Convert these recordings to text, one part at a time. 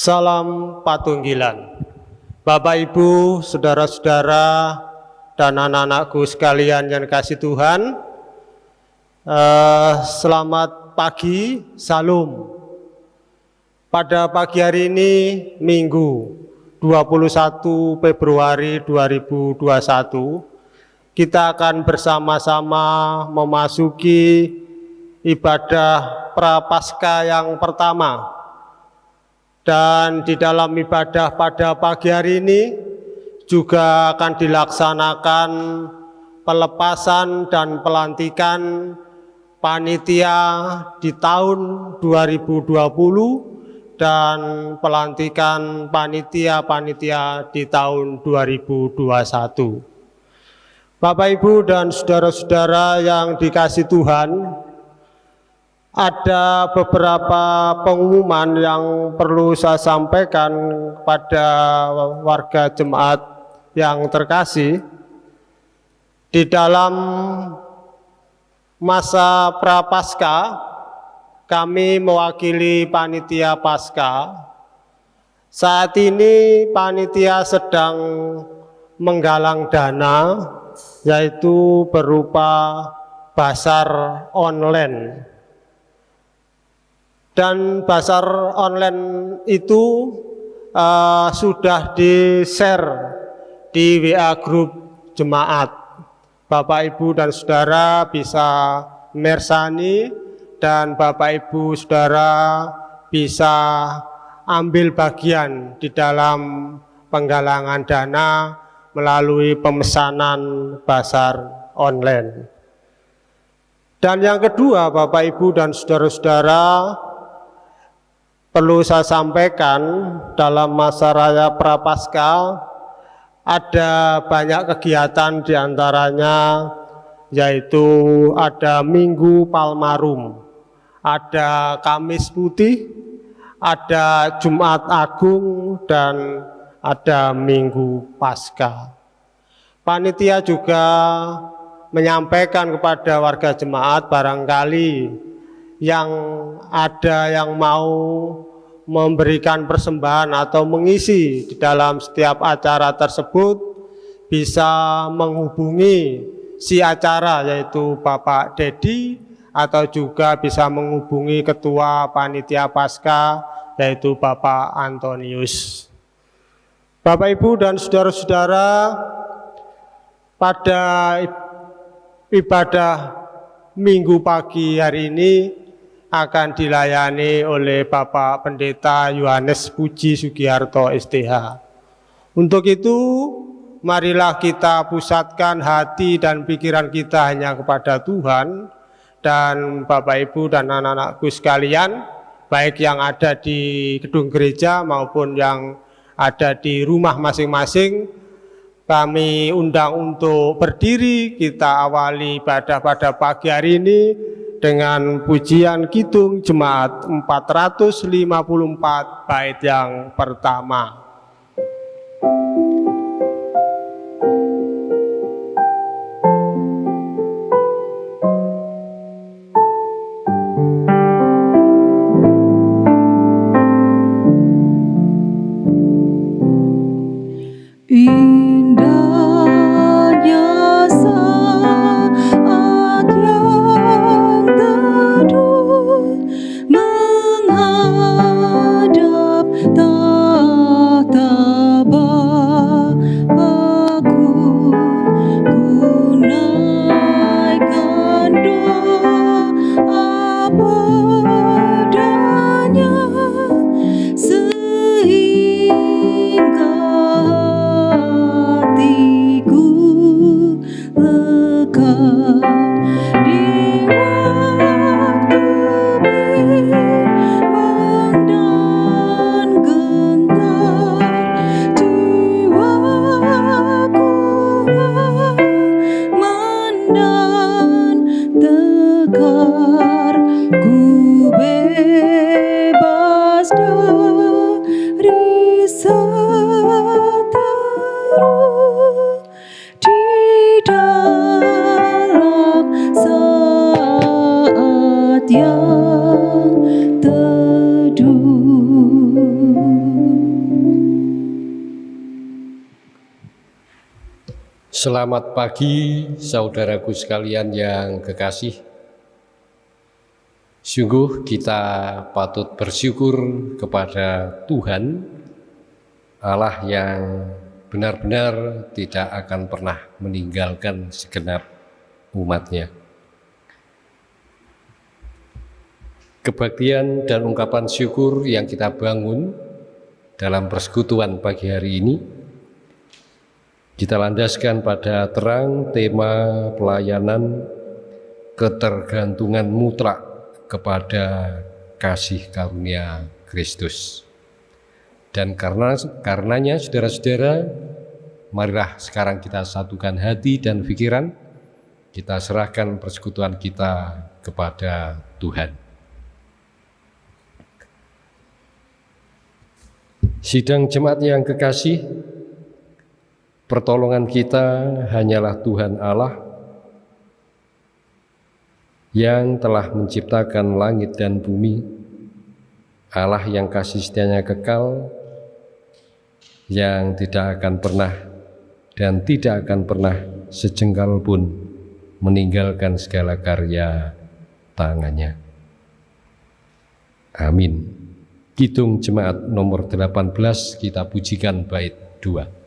Salam Patunggilan. Bapak Ibu, Saudara-saudara dan anak-anakku sekalian yang kasih Tuhan eh, Selamat pagi, Salam. Pada pagi hari ini Minggu 21 Februari 2021 kita akan bersama-sama memasuki ibadah prapaskah yang pertama dan di dalam ibadah pada pagi hari ini juga akan dilaksanakan pelepasan dan pelantikan panitia di tahun 2020 dan pelantikan panitia-panitia di tahun 2021. Bapak Ibu dan saudara-saudara yang dikasih Tuhan, ada beberapa pengumuman yang perlu saya sampaikan pada warga jemaat yang terkasih. Di dalam masa prapaskah kami mewakili panitia pasca saat ini panitia sedang menggalang dana yaitu berupa basar online dan pasar online itu uh, sudah di-share di WA grup jemaat. Bapak Ibu dan Saudara bisa mersani dan Bapak Ibu Saudara bisa ambil bagian di dalam penggalangan dana melalui pemesanan pasar online. Dan yang kedua Bapak Ibu dan Saudara-saudara perlu saya sampaikan dalam masa raya Prapaskah ada banyak kegiatan di antaranya yaitu ada Minggu Palmarum, ada Kamis Putih, ada Jumat Agung, dan ada Minggu Paskah. Panitia juga menyampaikan kepada warga jemaat barangkali yang ada yang mau memberikan persembahan atau mengisi di dalam setiap acara tersebut bisa menghubungi si acara yaitu Bapak Dedi atau juga bisa menghubungi Ketua Panitia Pasca yaitu Bapak Antonius. Bapak Ibu dan saudara-saudara pada ibadah minggu pagi hari ini akan dilayani oleh Bapak Pendeta Yohanes Puji Sugiharto STH. Untuk itu, marilah kita pusatkan hati dan pikiran kita hanya kepada Tuhan dan Bapak Ibu dan anak-anakku sekalian, baik yang ada di gedung gereja maupun yang ada di rumah masing-masing, kami undang untuk berdiri, kita awali ibadah pada pagi hari ini dengan pujian Kidung Jemaat 454 bait yang pertama. Selamat pagi saudaraku sekalian yang kekasih. Sungguh kita patut bersyukur kepada Tuhan Allah yang benar-benar tidak akan pernah meninggalkan segenap umatnya. Kebaktian dan ungkapan syukur yang kita bangun dalam persekutuan pagi hari ini kita landaskan pada terang tema pelayanan ketergantungan mutlak kepada kasih karunia Kristus. Dan karena karenanya saudara-saudara, marilah sekarang kita satukan hati dan pikiran, kita serahkan persekutuan kita kepada Tuhan. Sidang jemaat yang kekasih, Pertolongan kita hanyalah Tuhan Allah yang telah menciptakan langit dan bumi, Allah yang kasih setianya kekal, yang tidak akan pernah dan tidak akan pernah sejengkal pun meninggalkan segala karya tangannya. Amin. Kidung Jemaat nomor 18 kita pujikan bait 2.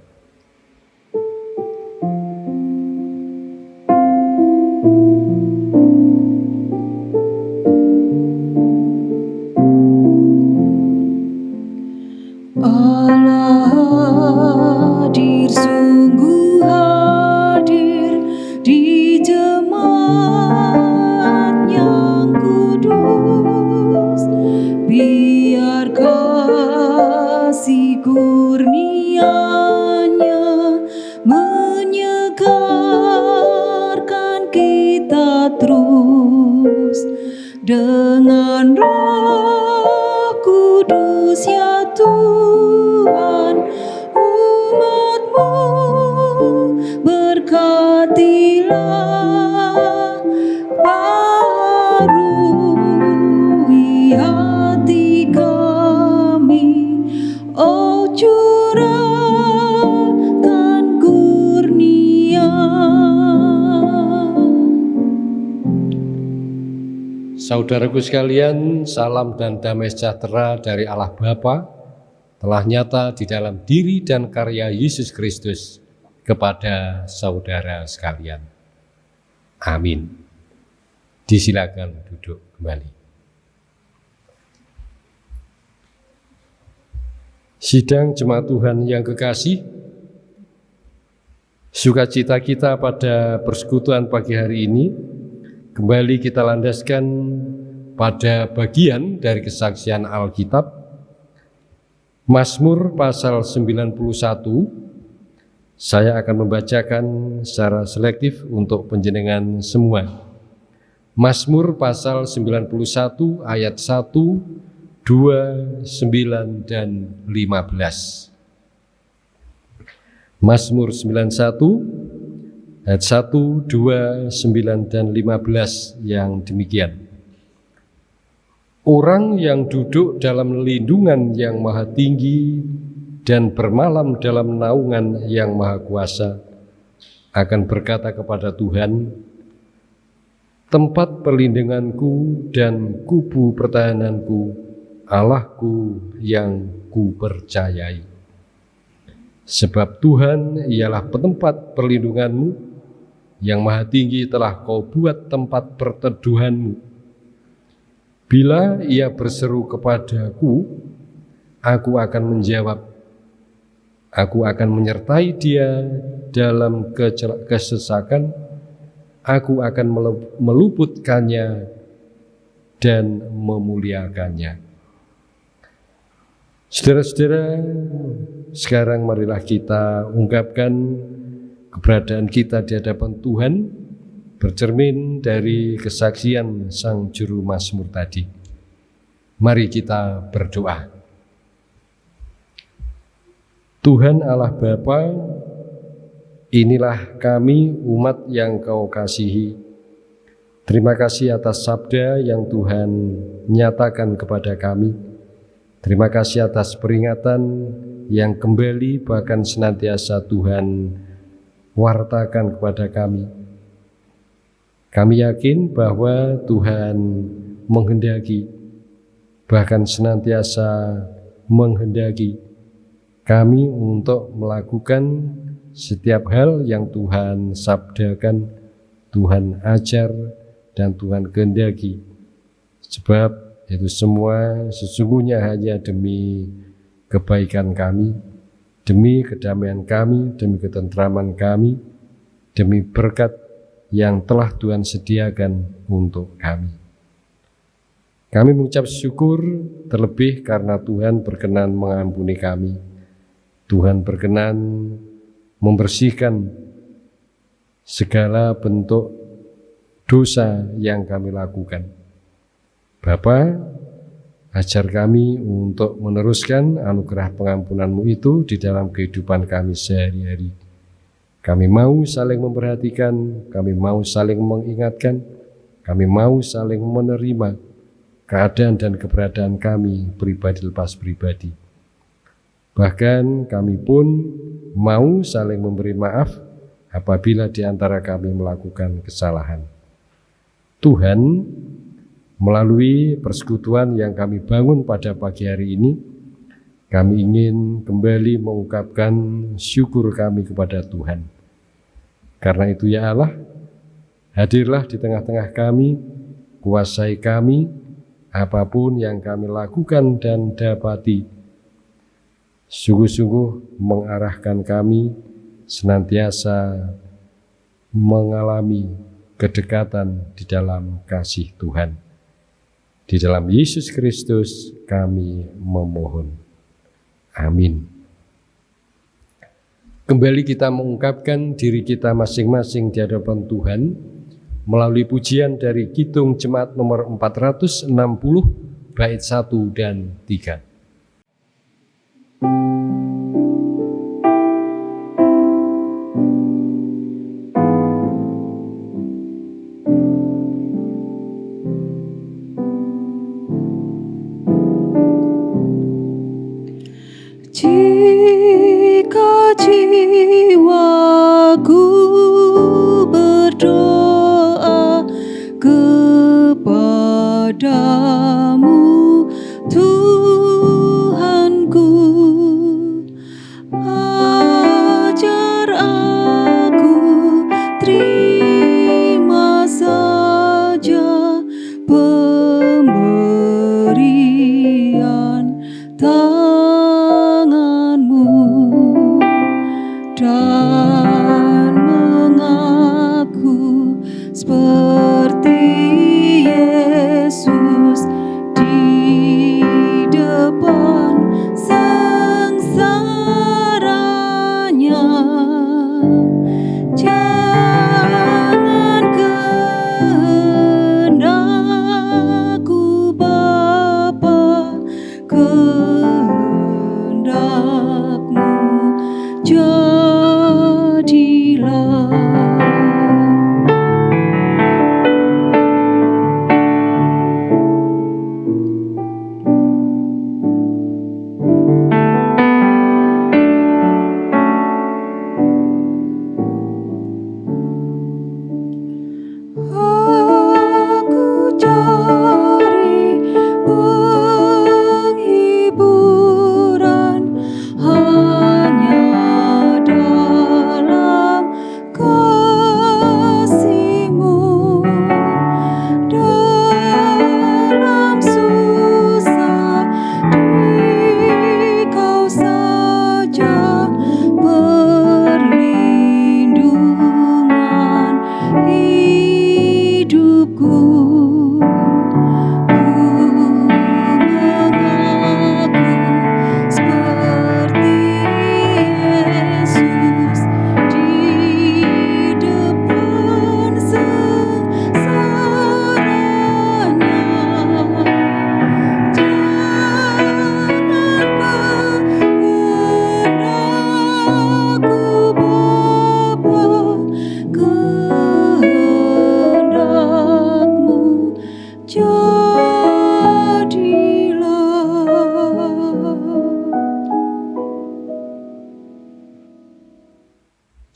Saudaraku sekalian, salam dan damai sejahtera dari Allah Bapa telah nyata di dalam diri dan karya Yesus Kristus kepada saudara sekalian. Amin. Disilakan duduk kembali. Sidang jemaat Tuhan yang kekasih, sukacita kita pada persekutuan pagi hari ini kembali kita landaskan pada bagian dari kesaksian Alkitab Mazmur pasal 91 saya akan membacakan secara selektif untuk penjenengan semua. Mazmur pasal 91 ayat 1 2, 9, dan 15 Mazmur 91 ayat 1, 2, 9, dan 15 yang demikian Orang yang duduk dalam lindungan yang maha tinggi dan bermalam dalam naungan yang maha kuasa akan berkata kepada Tuhan, tempat perlindunganku dan kubu pertahananku, Allahku yang ku percayai. Sebab Tuhan ialah petempat perlindunganmu, yang maha tinggi telah kau buat tempat perteduhanmu Bila ia berseru kepadaku, aku akan menjawab. Aku akan menyertai dia dalam kesesakan. Aku akan meluputkannya dan memuliakannya. Saudara-saudara, sekarang marilah kita ungkapkan keberadaan kita di hadapan Tuhan bercermin dari kesaksian sang juru Mazmur tadi. Mari kita berdoa. Tuhan Allah Bapa, inilah kami umat yang kau kasihi. Terima kasih atas sabda yang Tuhan nyatakan kepada kami. Terima kasih atas peringatan yang kembali bahkan senantiasa Tuhan wartakan kepada kami. Kami yakin bahwa Tuhan menghendaki, bahkan senantiasa menghendaki kami untuk melakukan setiap hal yang Tuhan sabdakan, Tuhan ajar, dan Tuhan kehendaki. Sebab itu semua sesungguhnya hanya demi kebaikan kami, demi kedamaian kami, demi ketentraman kami, demi berkat yang telah Tuhan sediakan untuk kami. Kami mengucap syukur terlebih karena Tuhan berkenan mengampuni kami. Tuhan berkenan membersihkan segala bentuk dosa yang kami lakukan. Bapa, ajar kami untuk meneruskan anugerah pengampunanmu itu di dalam kehidupan kami sehari-hari. Kami mau saling memperhatikan, kami mau saling mengingatkan, kami mau saling menerima keadaan dan keberadaan kami pribadi lepas pribadi. Bahkan kami pun mau saling memberi maaf apabila di antara kami melakukan kesalahan. Tuhan, melalui persekutuan yang kami bangun pada pagi hari ini, kami ingin kembali mengungkapkan syukur kami kepada Tuhan. Karena itu ya Allah, hadirlah di tengah-tengah kami, kuasai kami, apa pun yang kami lakukan dan dapati, sungguh-sungguh mengarahkan kami senantiasa mengalami kedekatan di dalam kasih Tuhan. Di dalam Yesus Kristus kami memohon. Amin. Kembali kita mengungkapkan diri kita masing-masing di hadapan Tuhan melalui pujian dari Kidung Jemaat nomor 460 bait 1 dan 3.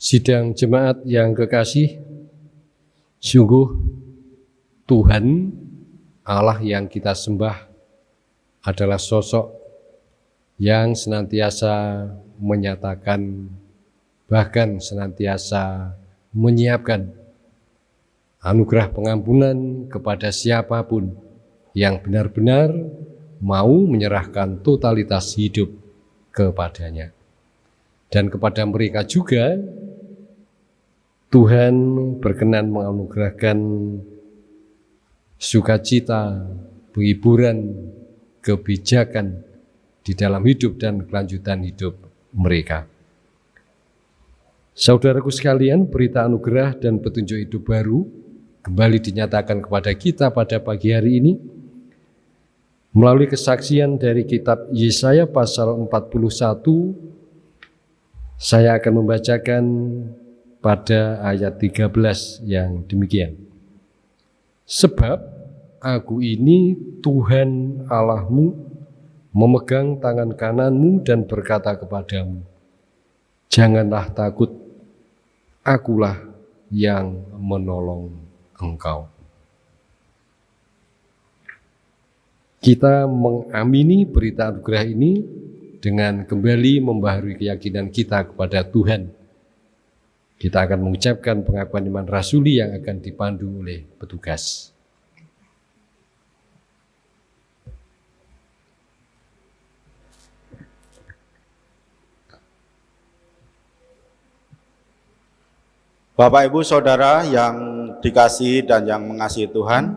Sidang jemaat yang kekasih, sungguh Tuhan Allah yang kita sembah adalah sosok yang senantiasa menyatakan bahkan senantiasa menyiapkan anugerah pengampunan kepada siapa pun yang benar-benar mau menyerahkan totalitas hidup kepadanya. Dan kepada mereka juga Tuhan berkenan menganugerahkan sukacita, penghiburan, kebijakan di dalam hidup dan kelanjutan hidup mereka. Saudaraku sekalian, berita anugerah dan petunjuk hidup baru kembali dinyatakan kepada kita pada pagi hari ini melalui kesaksian dari kitab Yesaya pasal 41 saya akan membacakan pada ayat 13 yang demikian. Sebab aku ini Tuhan Allahmu memegang tangan kananmu dan berkata kepadamu, Janganlah takut, akulah yang menolong engkau. Kita mengamini berita anugerah ini dengan kembali membaharui keyakinan kita kepada Tuhan. Kita akan mengucapkan pengakuan iman rasuli yang akan dipandu oleh petugas. Bapak Ibu Saudara yang dikasih dan yang mengasihi Tuhan,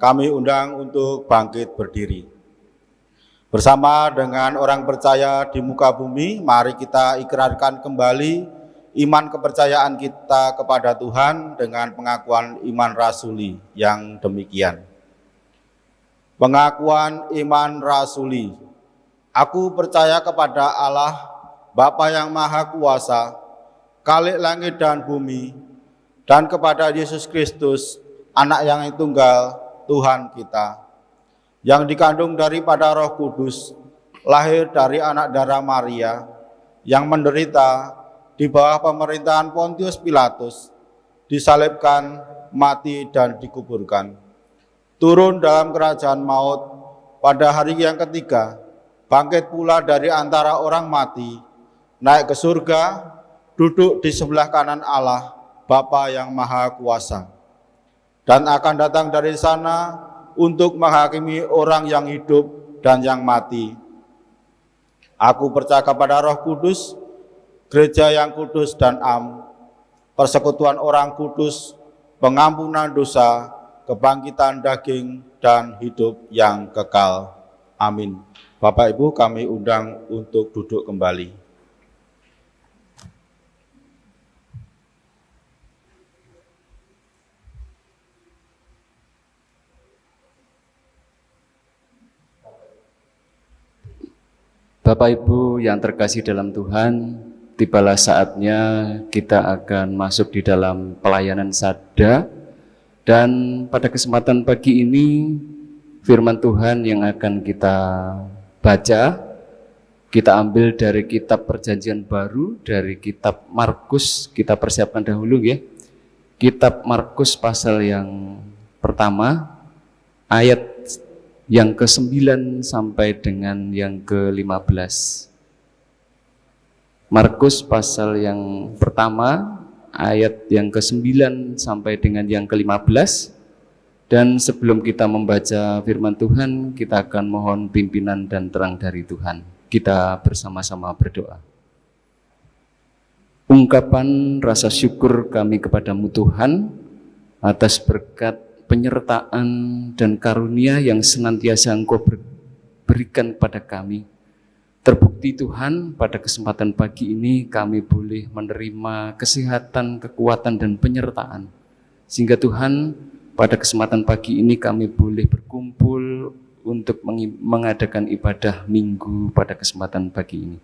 kami undang untuk bangkit berdiri. Bersama dengan orang percaya di muka bumi, mari kita ikrarkan kembali iman kepercayaan kita kepada Tuhan dengan pengakuan iman rasuli yang demikian. Pengakuan iman rasuli. Aku percaya kepada Allah, Bapa yang Maha Kuasa, Kalik langit dan bumi, dan kepada Yesus Kristus, anak yang tunggal, Tuhan kita yang dikandung daripada Roh Kudus, lahir dari anak darah Maria, yang menderita di bawah pemerintahan Pontius Pilatus, disalibkan, mati, dan dikuburkan. Turun dalam kerajaan maut pada hari yang ketiga, bangkit pula dari antara orang mati, naik ke surga, duduk di sebelah kanan Allah, Bapa yang Maha Kuasa. Dan akan datang dari sana untuk menghakimi orang yang hidup dan yang mati. Aku percaya kepada roh kudus, gereja yang kudus dan am, persekutuan orang kudus, pengampunan dosa, kebangkitan daging, dan hidup yang kekal. Amin. Bapak Ibu kami undang untuk duduk kembali. Bapak Ibu yang terkasih dalam Tuhan, tibalah saatnya kita akan masuk di dalam pelayanan sada dan pada kesempatan pagi ini firman Tuhan yang akan kita baca kita ambil dari kitab perjanjian baru dari kitab Markus. Kita persiapkan dahulu ya. Kitab Markus pasal yang pertama ayat yang ke-9 sampai dengan yang ke-15. Markus pasal yang pertama ayat yang ke-9 sampai dengan yang ke-15 dan sebelum kita membaca firman Tuhan kita akan mohon pimpinan dan terang dari Tuhan. Kita bersama-sama berdoa. Ungkapan rasa syukur kami kepadamu Tuhan atas berkat penyertaan dan karunia yang senantiasa Engkau berikan kepada kami. Terbukti Tuhan, pada kesempatan pagi ini kami boleh menerima kesehatan, kekuatan, dan penyertaan. Sehingga Tuhan, pada kesempatan pagi ini kami boleh berkumpul untuk mengadakan ibadah minggu pada kesempatan pagi ini.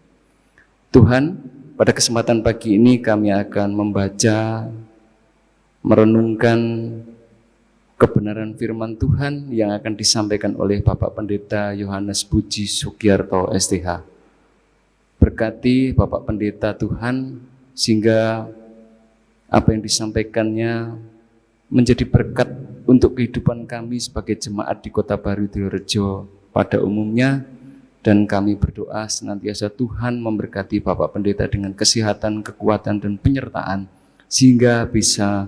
Tuhan, pada kesempatan pagi ini kami akan membaca, merenungkan kebenaran firman Tuhan yang akan disampaikan oleh Bapak Pendeta Yohanes Puji Sugiarto STH. Berkati Bapak Pendeta Tuhan sehingga apa yang disampaikannya menjadi berkat untuk kehidupan kami sebagai jemaat di Kota Baru Diorejo pada umumnya dan kami berdoa senantiasa Tuhan memberkati Bapak Pendeta dengan kesehatan, kekuatan dan penyertaan sehingga bisa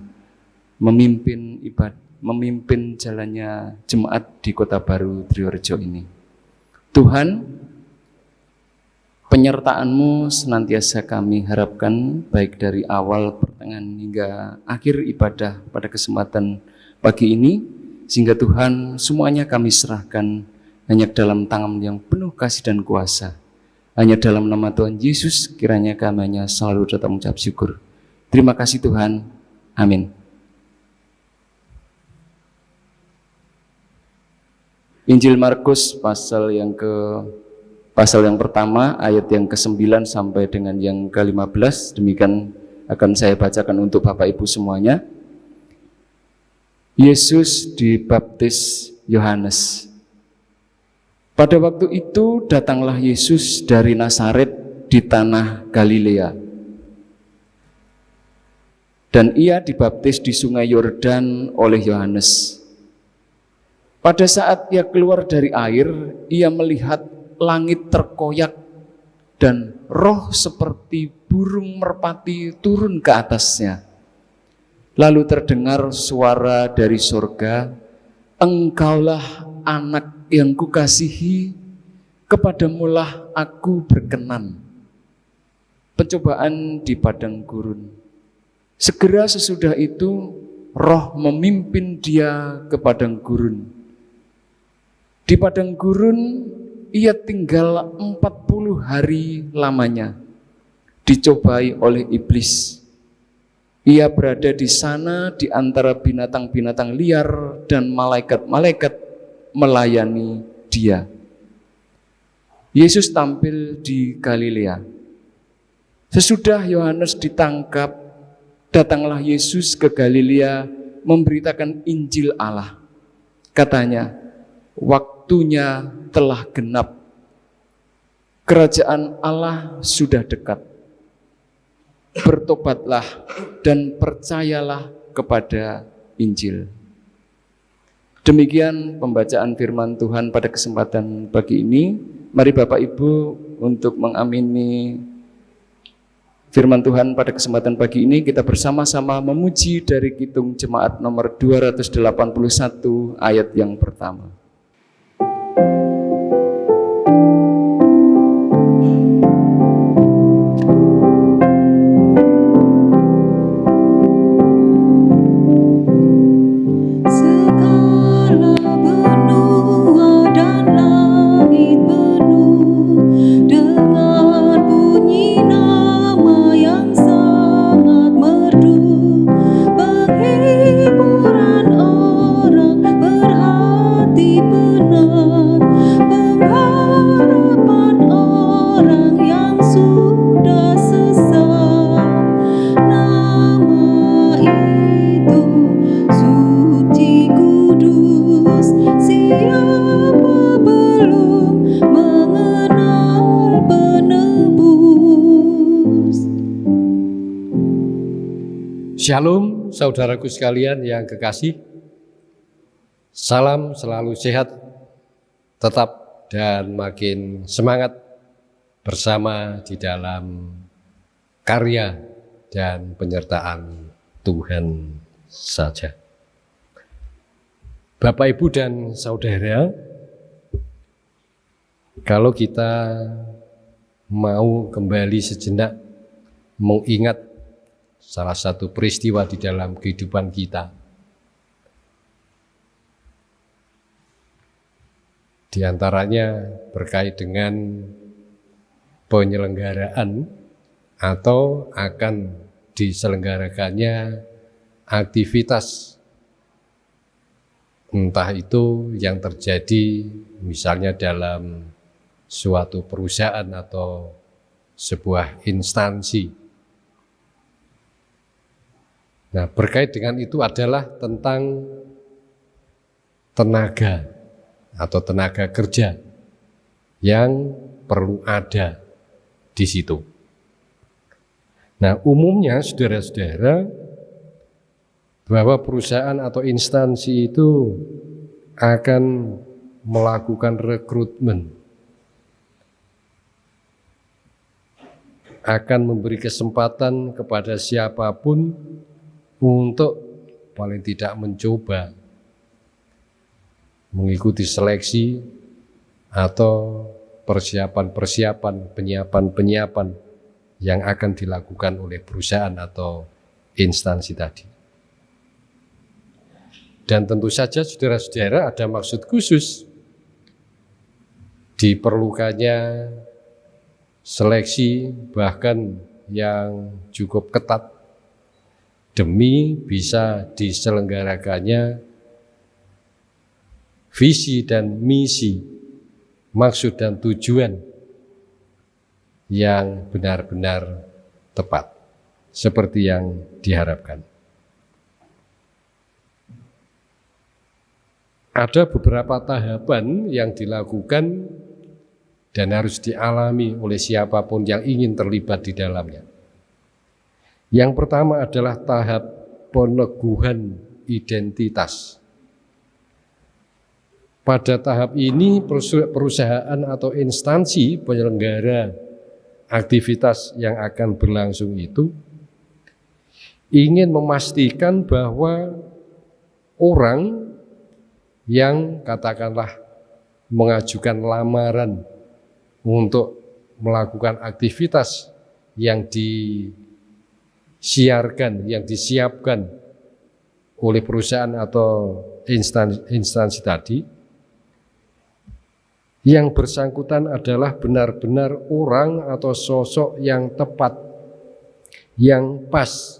memimpin ibadah memimpin jalannya jemaat di Kota Baru Triorejo ini. Tuhan, penyertaan-Mu senantiasa kami harapkan baik dari awal, pertengahan hingga akhir ibadah pada kesempatan pagi ini sehingga Tuhan semuanya kami serahkan hanya dalam tangan yang penuh kasih dan kuasa. Hanya dalam nama Tuhan Yesus kiranya kami hanya selalu datang mengucap syukur. Terima kasih Tuhan. Amin. Injil Markus pasal yang ke pasal yang pertama ayat yang ke-9 sampai dengan yang ke-15 demikian akan saya bacakan untuk Bapak Ibu semuanya. Yesus dibaptis Yohanes. Pada waktu itu datanglah Yesus dari Nazaret di tanah Galilea dan ia dibaptis di sungai Yordan oleh Yohanes. Pada saat ia keluar dari air, ia melihat langit terkoyak dan roh seperti burung merpati turun ke atasnya. Lalu terdengar suara dari surga, Engkaulah anak yang kukasihi, kepadamulah aku berkenan. Pencobaan di padang gurun. Segera sesudah itu roh memimpin dia ke padang gurun. Di padang gurun ia tinggal 40 hari lamanya, dicobai oleh iblis. Ia berada di sana di antara binatang-binatang liar dan malaikat-malaikat melayani dia. Yesus tampil di Galilea. Sesudah Yohanes ditangkap, datanglah Yesus ke Galilea memberitakan Injil Allah. Katanya, waktunya telah genap. Kerajaan Allah sudah dekat. Bertobatlah dan percayalah kepada Injil. Demikian pembacaan firman Tuhan pada kesempatan pagi ini. Mari Bapak Ibu untuk mengamini Firman Tuhan pada kesempatan pagi ini kita bersama-sama memuji dari Kitung Jemaat nomor 281 ayat yang pertama. Shalom saudaraku sekalian yang kekasih. Salam selalu sehat, tetap dan makin semangat bersama di dalam karya dan penyertaan Tuhan saja. Bapak, Ibu, dan Saudara, kalau kita mau kembali sejenak mengingat salah satu peristiwa di dalam kehidupan kita. Di antaranya berkait dengan penyelenggaraan atau akan diselenggarakannya aktivitas entah itu yang terjadi misalnya dalam suatu perusahaan atau sebuah instansi Nah, berkait dengan itu adalah tentang tenaga atau tenaga kerja yang perlu ada di situ. Nah, umumnya saudara-saudara bahwa perusahaan atau instansi itu akan melakukan rekrutmen akan memberi kesempatan kepada siapa pun untuk paling tidak mencoba mengikuti seleksi atau persiapan-persiapan, penyiapan-penyiapan yang akan dilakukan oleh perusahaan atau instansi tadi. Dan tentu saja saudara-saudara ada maksud khusus diperlukannya seleksi bahkan yang cukup ketat demi bisa diselenggarakannya visi dan misi, maksud dan tujuan yang benar-benar tepat seperti yang diharapkan. Ada beberapa tahapan yang dilakukan dan harus dialami oleh siapa pun yang ingin terlibat di dalamnya. Yang pertama adalah tahap peneguhan identitas. Pada tahap ini perusahaan atau instansi penyelenggara aktivitas yang akan berlangsung itu ingin memastikan bahwa orang yang katakanlah mengajukan lamaran untuk melakukan aktivitas yang disiarkan, yang disiapkan oleh perusahaan atau instansi, instansi tadi, yang bersangkutan adalah benar-benar orang atau sosok yang tepat, yang pas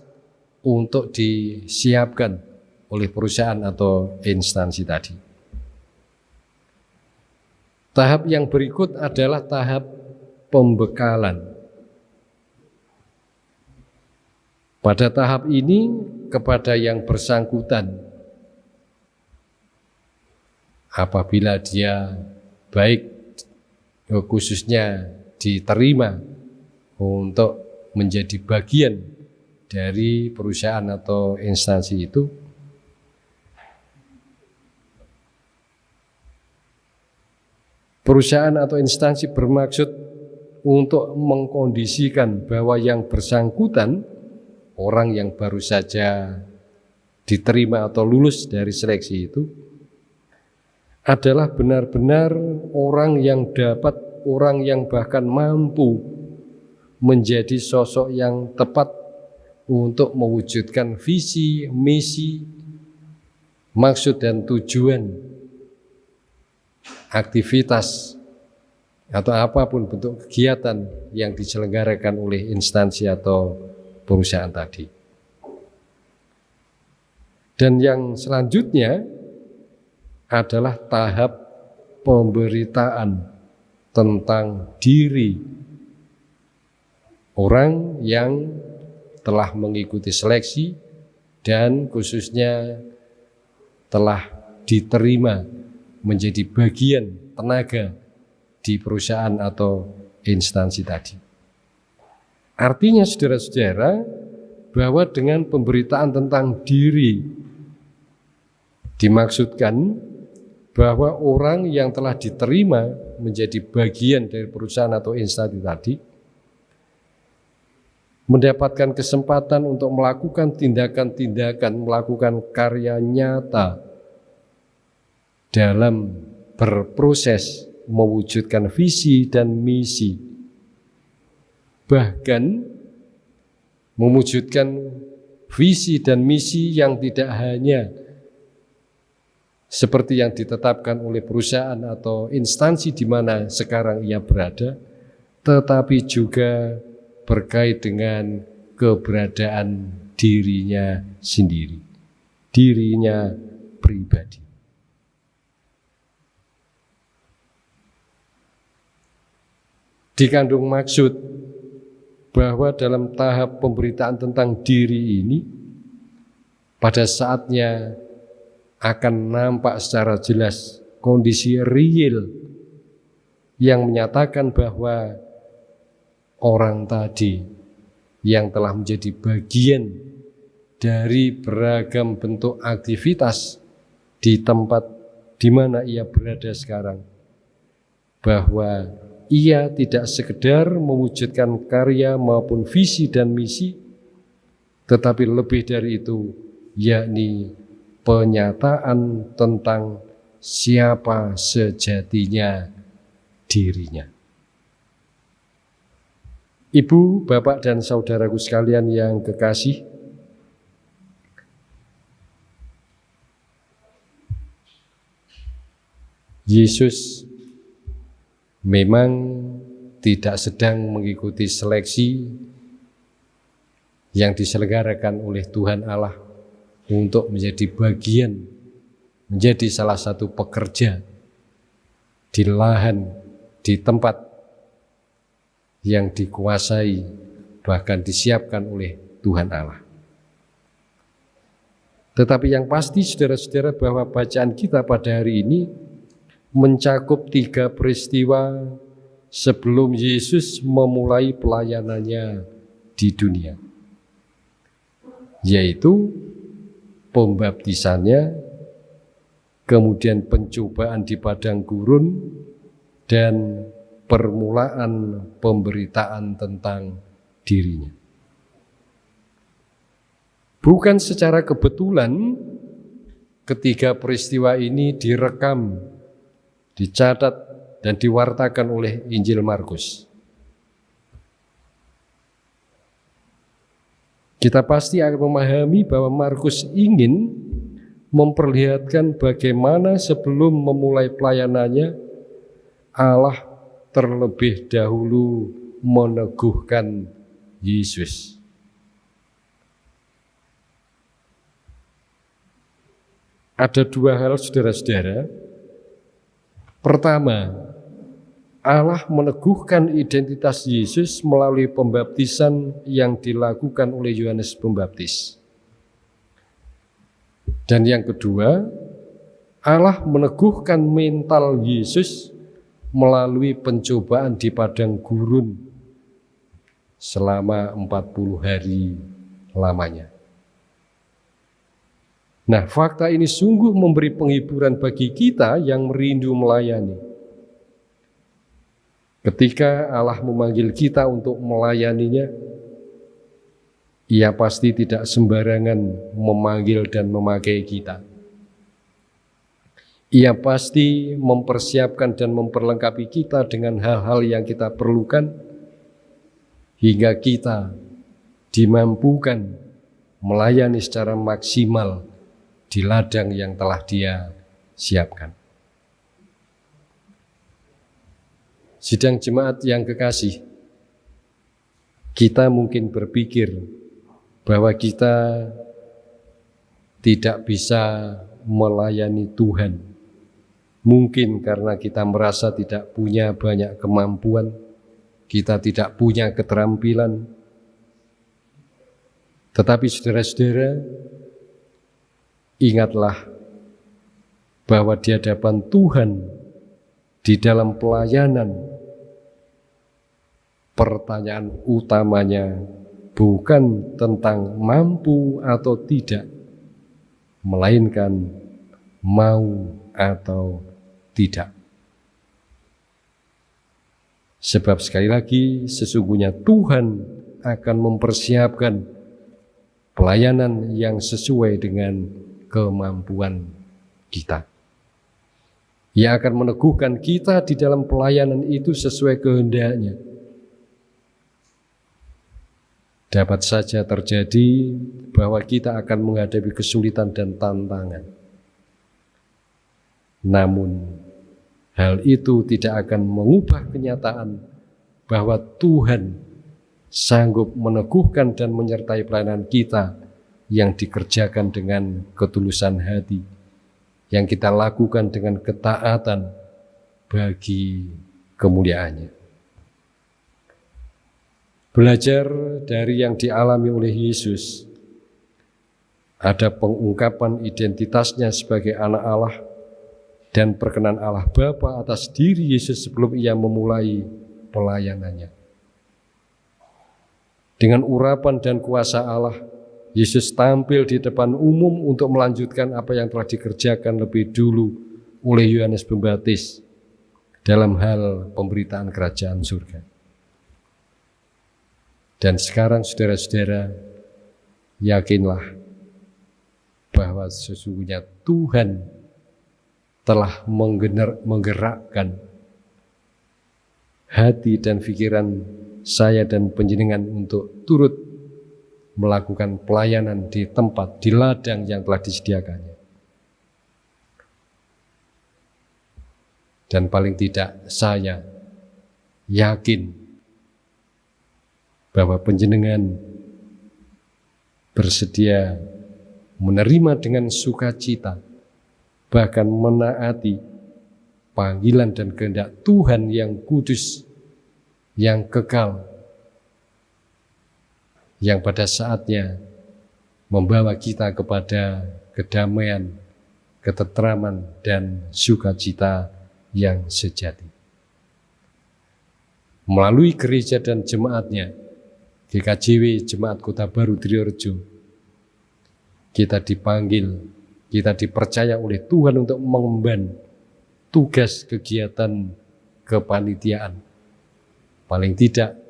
untuk disiapkan oleh perusahaan atau instansi tadi. Tahap yang berikut adalah tahap pembekalan. Pada tahap ini kepada yang bersangkutan apabila dia baik khususnya diterima untuk menjadi bagian dari perusahaan atau instansi itu Perusahaan atau instansi bermaksud untuk mengkondisikan bahwa yang bersangkutan orang yang baru saja diterima atau lulus dari seleksi itu adalah benar-benar orang yang dapat, orang yang bahkan mampu menjadi sosok yang tepat untuk mewujudkan visi, misi, maksud dan tujuan aktivitas atau apa pun bentuk kegiatan yang diselenggarakan oleh instansi atau perusahaan tadi. Dan yang selanjutnya adalah tahap pemberitaan tentang diri orang yang telah mengikuti seleksi dan khususnya telah diterima menjadi bagian tenaga di perusahaan atau instansi tadi. Artinya saudara-saudara bahwa dengan pemberitaan tentang diri dimaksudkan bahwa orang yang telah diterima menjadi bagian dari perusahaan atau instansi tadi mendapatkan kesempatan untuk melakukan tindakan-tindakan, melakukan karya nyata dalam berproses mewujudkan visi dan misi. Bahkan mewujudkan visi dan misi yang tidak hanya seperti yang ditetapkan oleh perusahaan atau instansi di mana sekarang ia berada, tetapi juga berkait dengan keberadaan dirinya sendiri, dirinya pribadi. dikandung maksud bahwa dalam tahap pemberitaan tentang diri ini pada saatnya akan nampak secara jelas kondisi real yang menyatakan bahwa orang tadi yang telah menjadi bagian dari beragam bentuk aktivitas di tempat di mana ia berada sekarang, bahwa ia tidak sekedar mewujudkan karya maupun visi dan misi, tetapi lebih dari itu, yakni penyataan tentang siapa sejatinya dirinya. Ibu, bapak, dan saudaraku sekalian yang kekasih, Yesus memang tidak sedang mengikuti seleksi yang diselenggarakan oleh Tuhan Allah untuk menjadi bagian, menjadi salah satu pekerja di lahan, di tempat yang dikuasai, bahkan disiapkan oleh Tuhan Allah. Tetapi yang pasti saudara-saudara bahwa bacaan kita pada hari ini mencakup tiga peristiwa sebelum Yesus memulai pelayanannya di dunia, yaitu pembaptisannya, kemudian pencobaan di padang gurun, dan permulaan pemberitaan tentang dirinya. Bukan secara kebetulan ketiga peristiwa ini direkam dicatat dan diwartakan oleh Injil Markus. Kita pasti akan memahami bahwa Markus ingin memperlihatkan bagaimana sebelum memulai pelayanannya Allah terlebih dahulu meneguhkan Yesus. Ada dua hal saudara-saudara Pertama, Allah meneguhkan identitas Yesus melalui pembaptisan yang dilakukan oleh Yohanes Pembaptis. Dan yang kedua, Allah meneguhkan mental Yesus melalui pencobaan di padang gurun selama 40 hari lamanya. Nah, fakta ini sungguh memberi penghiburan bagi kita yang merindu melayani. Ketika Allah memanggil kita untuk melayaninya, ia pasti tidak sembarangan memanggil dan memakai kita. Ia pasti mempersiapkan dan memperlengkapi kita dengan hal-hal yang kita perlukan hingga kita dimampukan melayani secara maksimal di ladang yang telah dia siapkan. Sidang jemaat yang kekasih, kita mungkin berpikir bahwa kita tidak bisa melayani Tuhan. Mungkin karena kita merasa tidak punya banyak kemampuan, kita tidak punya keterampilan. Tetapi saudara-saudara, ingatlah bahwa di hadapan Tuhan di dalam pelayanan pertanyaan utamanya bukan tentang mampu atau tidak melainkan mau atau tidak. Sebab sekali lagi sesungguhnya Tuhan akan mempersiapkan pelayanan yang sesuai dengan kemampuan kita. Ia akan meneguhkan kita di dalam pelayanan itu sesuai kehendaknya. Dapat saja terjadi bahwa kita akan menghadapi kesulitan dan tantangan. Namun, hal itu tidak akan mengubah kenyataan bahwa Tuhan sanggup meneguhkan dan menyertai pelayanan kita yang dikerjakan dengan ketulusan hati, yang kita lakukan dengan ketaatan bagi kemuliaannya. Belajar dari yang dialami oleh Yesus, ada pengungkapan identitasnya sebagai anak Allah dan perkenan Allah Bapa atas diri Yesus sebelum ia memulai pelayanannya. Dengan urapan dan kuasa Allah, Yesus tampil di depan umum untuk melanjutkan apa yang telah dikerjakan lebih dulu oleh Yohanes Pembaptis dalam hal pemberitaan kerajaan surga. Dan sekarang saudara-saudara, yakinlah bahwa sesungguhnya Tuhan telah menggerakkan hati dan pikiran saya dan penjenengan untuk turut melakukan pelayanan di tempat, di ladang yang telah disediakannya. Dan paling tidak saya yakin bahwa penjenengan bersedia menerima dengan sukacita, bahkan menaati panggilan dan kehendak Tuhan yang kudus, yang kekal, yang pada saatnya membawa kita kepada kedamaian, ketetraman, dan sukacita yang sejati. Melalui gereja dan jemaatnya, GKJW Jemaat Kota Baru Triorjo, kita dipanggil, kita dipercaya oleh Tuhan untuk mengemban tugas kegiatan kepanitiaan. Paling tidak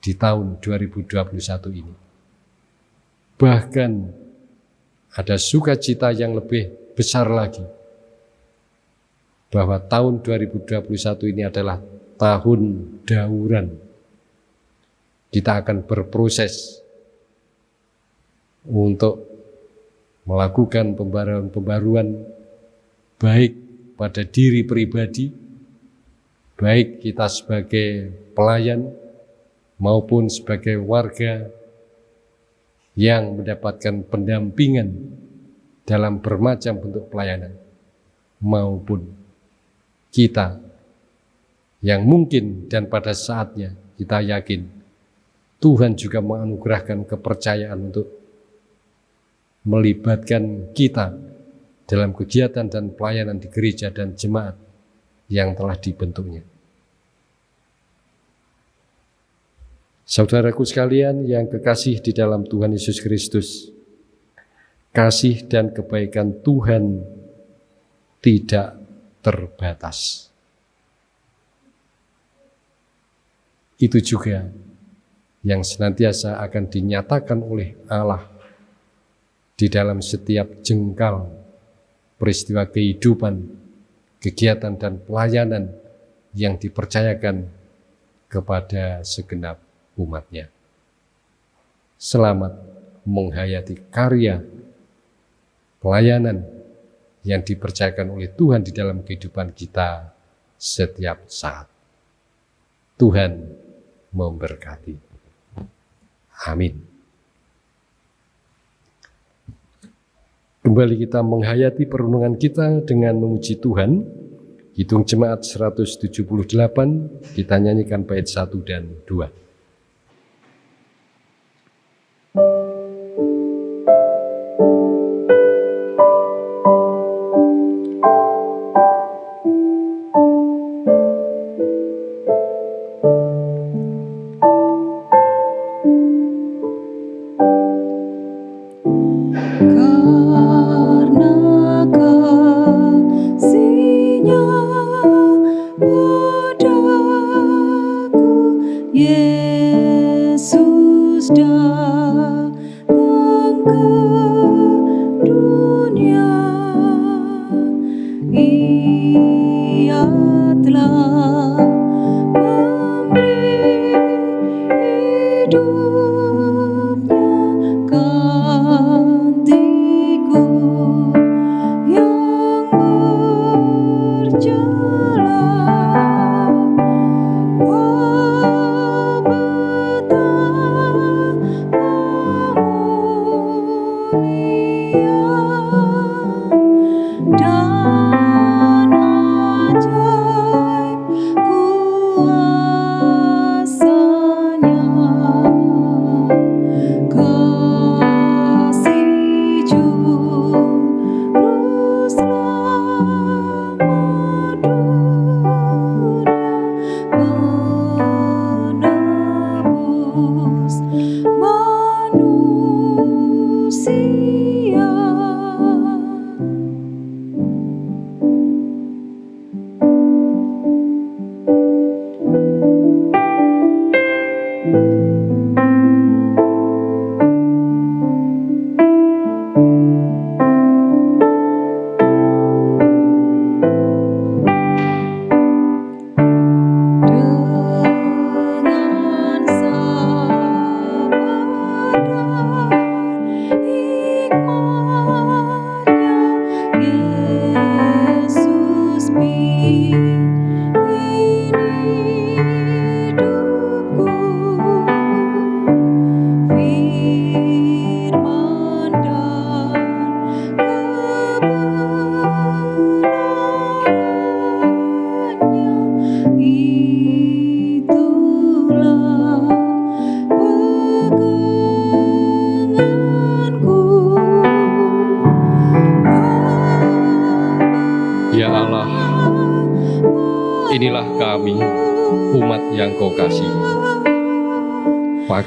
di tahun 2021 ini. Bahkan ada sukacita yang lebih besar lagi bahwa tahun 2021 ini adalah tahun dauran. Kita akan berproses untuk melakukan pembaruan-pembaruan baik pada diri pribadi, baik kita sebagai pelayan, maupun sebagai warga yang mendapatkan pendampingan dalam bermacam bentuk pelayanan maupun kita yang mungkin dan pada saatnya kita yakin Tuhan juga menganugerahkan kepercayaan untuk melibatkan kita dalam kegiatan dan pelayanan di gereja dan jemaat yang telah dibentuknya. Saudaraku sekalian yang kekasih di dalam Tuhan Yesus Kristus, kasih dan kebaikan Tuhan tidak terbatas. Itu juga yang senantiasa akan dinyatakan oleh Allah di dalam setiap jengkal peristiwa kehidupan, kegiatan dan pelayanan yang dipercayakan kepada segenap umatnya. Selamat menghayati karya pelayanan yang dipercayakan oleh Tuhan di dalam kehidupan kita setiap saat. Tuhan memberkati. Amin. Kembali kita menghayati perenungan kita dengan memuji Tuhan. Hitung jemaat 178, kita nyanyikan bait 1 dan 2.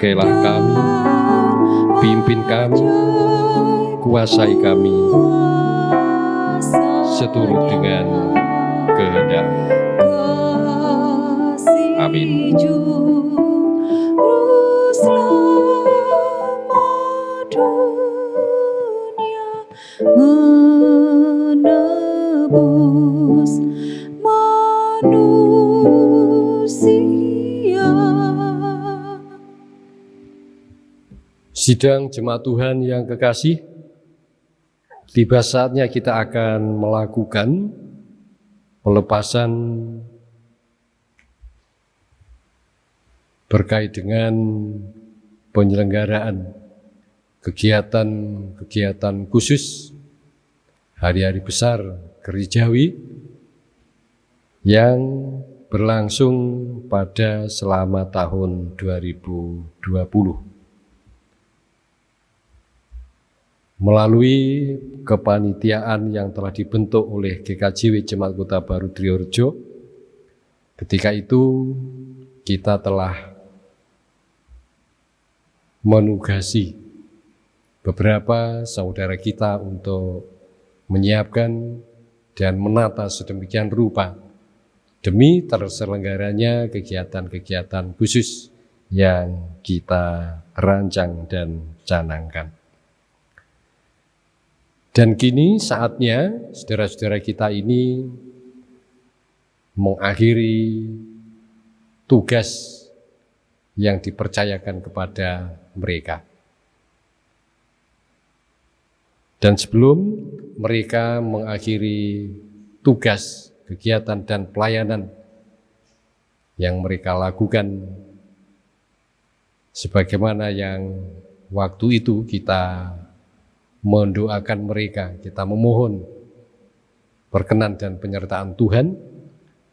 Pakailah kami, pimpin kami, kuasai kami, seturut dengan kehendak. Amin. Sidang jemaat Tuhan yang kekasih, tiba saatnya kita akan melakukan pelepasan berkait dengan penyelenggaraan kegiatan-kegiatan khusus hari-hari besar gerejawi yang berlangsung pada selama tahun 2020. Melalui kepanitiaan yang telah dibentuk oleh GKJW Jemaat Kota Baru Triorjo, ketika itu kita telah menugasi beberapa saudara kita untuk menyiapkan dan menata sedemikian rupa demi terselenggaranya kegiatan-kegiatan khusus yang kita rancang dan canangkan. Dan kini saatnya saudara-saudara kita ini mengakhiri tugas yang dipercayakan kepada mereka. Dan sebelum mereka mengakhiri tugas, kegiatan, dan pelayanan yang mereka lakukan, sebagaimana yang waktu itu kita mendoakan mereka, kita memohon perkenan dan penyertaan Tuhan,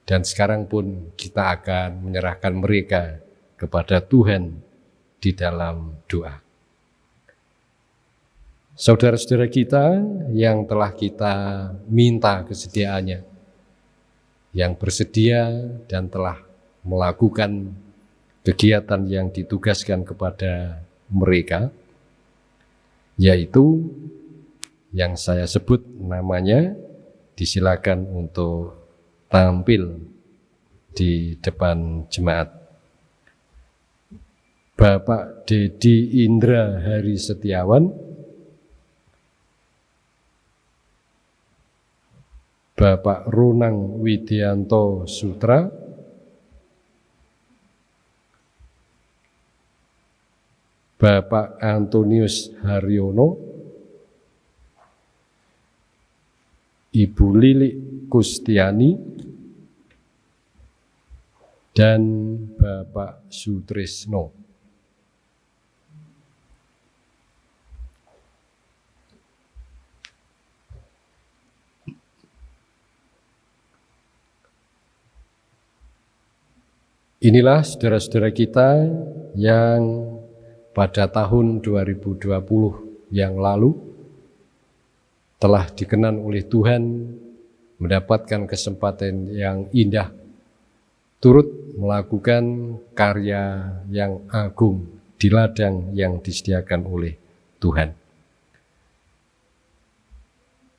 dan sekarang pun kita akan menyerahkan mereka kepada Tuhan di dalam doa. Saudara-saudara kita yang telah kita minta kesediaannya, yang bersedia dan telah melakukan kegiatan yang ditugaskan kepada mereka, yaitu yang saya sebut namanya disilakan untuk tampil di depan jemaat. Bapak Dedi Indra Hari Setiawan, Bapak Runang Widianto Sutra, Bapak Antonius Haryono, Ibu Lili Kustiani, dan Bapak Sutrisno. Inilah saudara-saudara kita yang pada tahun 2020 yang lalu telah dikenan oleh Tuhan mendapatkan kesempatan yang indah turut melakukan karya yang agung di ladang yang disediakan oleh Tuhan.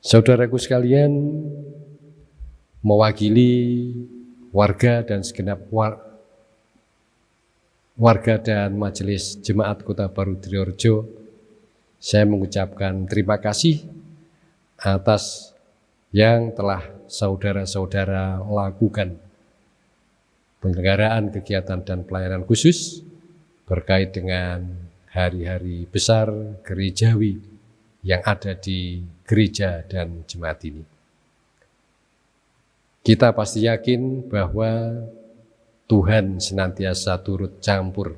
Saudaraku sekalian, mewakili warga dan segenap war warga dan majelis jemaat Kota Baru Triorjo, saya mengucapkan terima kasih atas yang telah saudara-saudara lakukan penyelenggaraan kegiatan dan pelayanan khusus berkait dengan hari-hari besar gerejawi yang ada di gereja dan jemaat ini. Kita pasti yakin bahwa Tuhan senantiasa turut campur,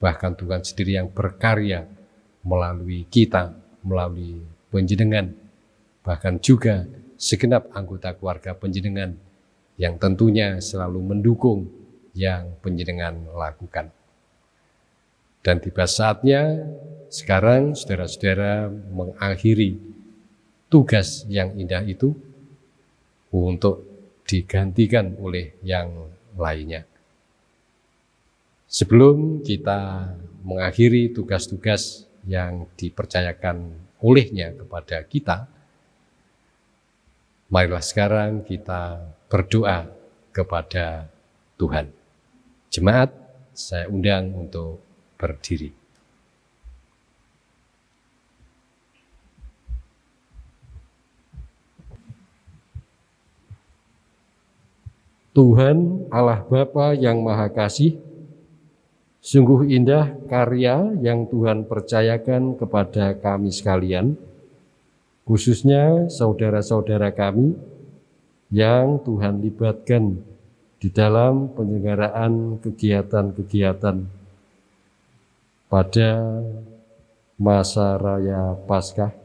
bahkan Tuhan sendiri yang berkarya melalui kita, melalui penjenengan, bahkan juga segenap anggota keluarga penjenengan yang tentunya selalu mendukung yang penjenengan lakukan. Dan tiba saatnya sekarang saudara-saudara mengakhiri tugas yang indah itu untuk digantikan oleh yang lainnya. Sebelum kita mengakhiri tugas-tugas yang dipercayakan olehnya kepada kita, marilah sekarang kita berdoa kepada Tuhan. Jemaat, saya undang untuk berdiri. Tuhan Allah Bapa yang Maha Kasih, sungguh indah karya yang Tuhan percayakan kepada kami sekalian, khususnya saudara-saudara kami yang Tuhan libatkan di dalam penyelenggaraan kegiatan-kegiatan pada masa raya Paskah,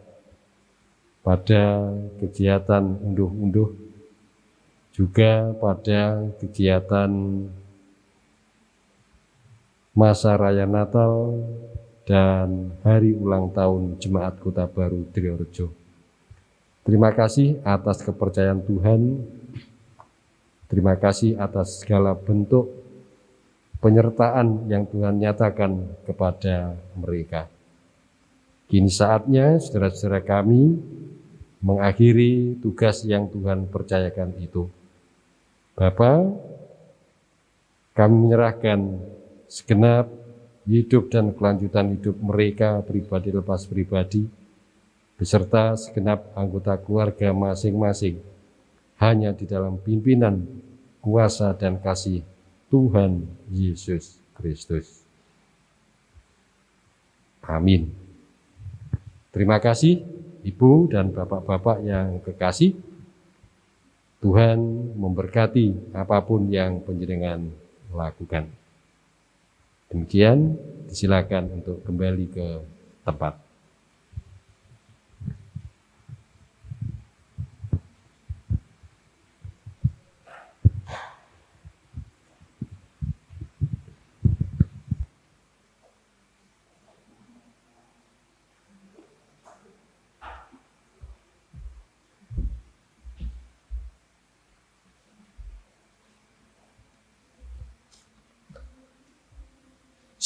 pada kegiatan unduh-unduh, juga pada kegiatan masa raya Natal dan hari ulang tahun Jemaat Kota Baru Triorejo. Terima kasih atas kepercayaan Tuhan. Terima kasih atas segala bentuk penyertaan yang Tuhan nyatakan kepada mereka. Kini saatnya saudara-saudara kami mengakhiri tugas yang Tuhan percayakan itu. Bapa, kami menyerahkan segenap hidup dan kelanjutan hidup mereka pribadi lepas pribadi, beserta segenap anggota keluarga masing-masing, hanya di dalam pimpinan, kuasa, dan kasih Tuhan Yesus Kristus. Amin. Terima kasih Ibu dan Bapak-Bapak yang kekasih. Tuhan memberkati apa pun yang penjenengan lakukan. Demikian, disilakan untuk kembali ke tempat.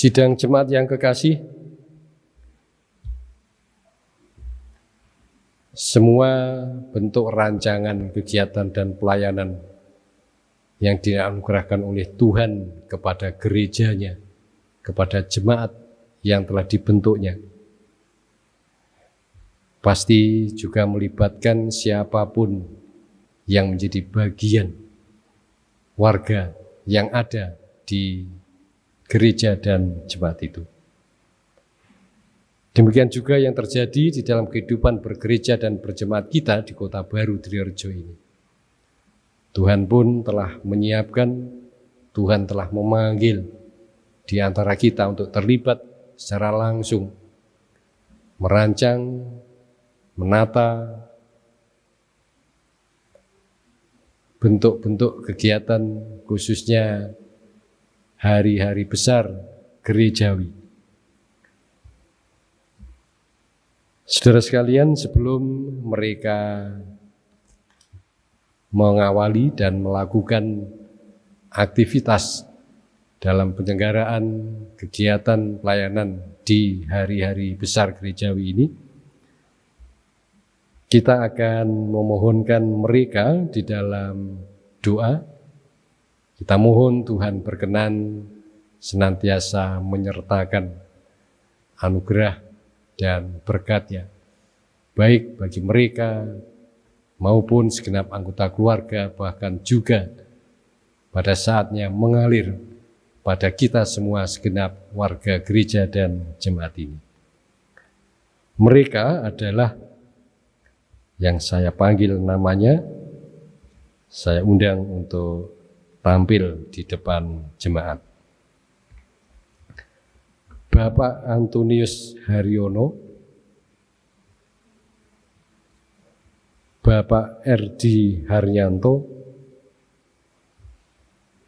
Sidang jemaat yang kekasih, semua bentuk rancangan kegiatan dan pelayanan yang dianugerahkan oleh Tuhan kepada gerejanya, kepada jemaat yang telah dibentuknya, pasti juga melibatkan siapa pun yang menjadi bagian warga yang ada di gereja dan jemaat itu. Demikian juga yang terjadi di dalam kehidupan bergereja dan berjemaat kita di kota baru Triorjo ini. Tuhan pun telah menyiapkan, Tuhan telah memanggil di antara kita untuk terlibat secara langsung, merancang, menata bentuk-bentuk kegiatan khususnya hari-hari besar gerejawi. Saudara sekalian, sebelum mereka mengawali dan melakukan aktivitas dalam penyelenggaraan kegiatan pelayanan di hari-hari besar gerejawi ini, kita akan memohonkan mereka di dalam doa kita mohon Tuhan berkenan senantiasa menyertakan anugerah dan berkatnya, baik bagi mereka maupun segenap anggota keluarga, bahkan juga pada saatnya mengalir pada kita semua segenap warga gereja dan jemaat ini. Mereka adalah yang saya panggil namanya saya undang untuk tampil di depan jemaat. Bapak Antonius Haryono, Bapak Erdi Haryanto,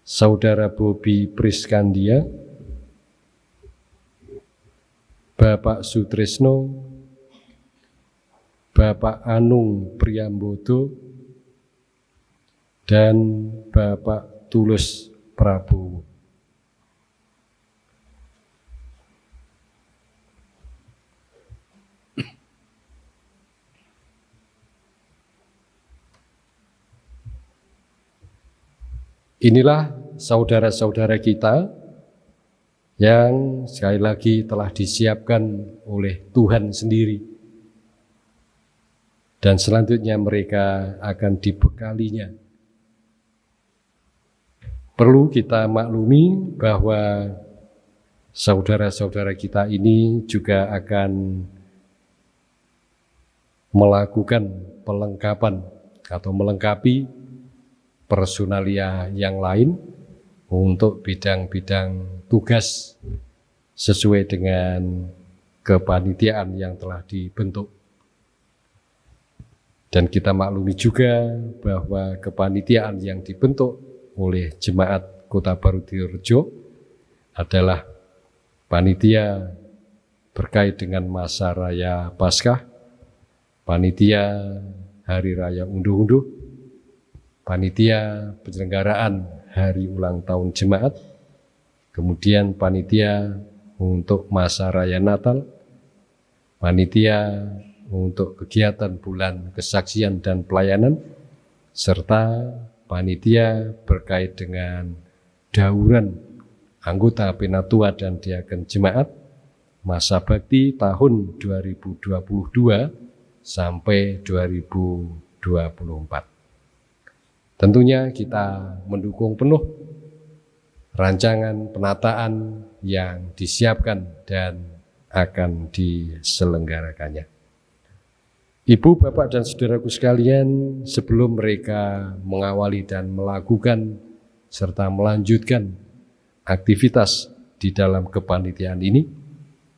Saudara Bobi Priskandia, Bapak Sutrisno, Bapak Anung Priambodo, dan Bapak Tulus Prabowo. Inilah saudara-saudara kita yang sekali lagi telah disiapkan oleh Tuhan sendiri. Dan selanjutnya mereka akan dibekalinya. Perlu kita maklumi bahwa saudara-saudara kita ini juga akan melakukan pelengkapan atau melengkapi personalia yang lain untuk bidang-bidang tugas sesuai dengan kepanitiaan yang telah dibentuk. Dan kita maklumi juga bahwa kepanitiaan yang dibentuk oleh Jemaat Kota Baru Dirjo adalah panitia terkait dengan masa raya Paskah, panitia Hari Raya Unduh-Unduh, panitia penyelenggaraan hari ulang tahun jemaat, kemudian panitia untuk masa raya Natal, panitia untuk kegiatan bulan kesaksian dan pelayanan, serta panitia berkait dengan dauran anggota penatua dan diaken jemaat masa bakti tahun 2022 sampai 2024. Tentunya kita mendukung penuh rancangan penataan yang disiapkan dan akan diselenggarakannya. Ibu, Bapak, dan saudaraku sekalian, sebelum mereka mengawali dan melakukan serta melanjutkan aktivitas di dalam kepanitiaan ini,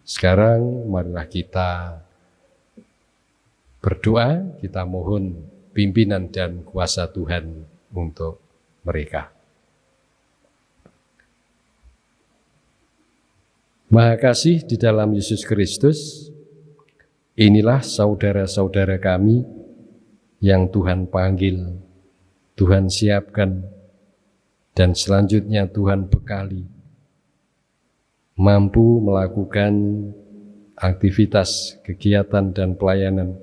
sekarang marilah kita berdoa, kita mohon pimpinan dan kuasa Tuhan untuk mereka. Maha kasih di dalam Yesus Kristus, inilah saudara-saudara kami yang Tuhan panggil, Tuhan siapkan, dan selanjutnya Tuhan bekali, mampu melakukan aktivitas, kegiatan, dan pelayanan